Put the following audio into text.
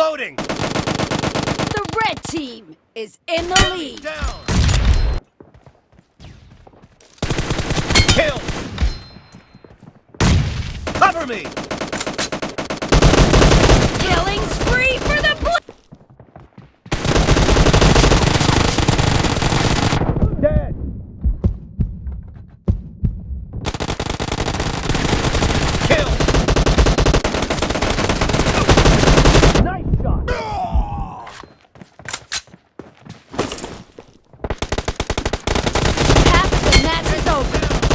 Reloading! The red team is in the Enemy lead. Down! Kill! Cover me!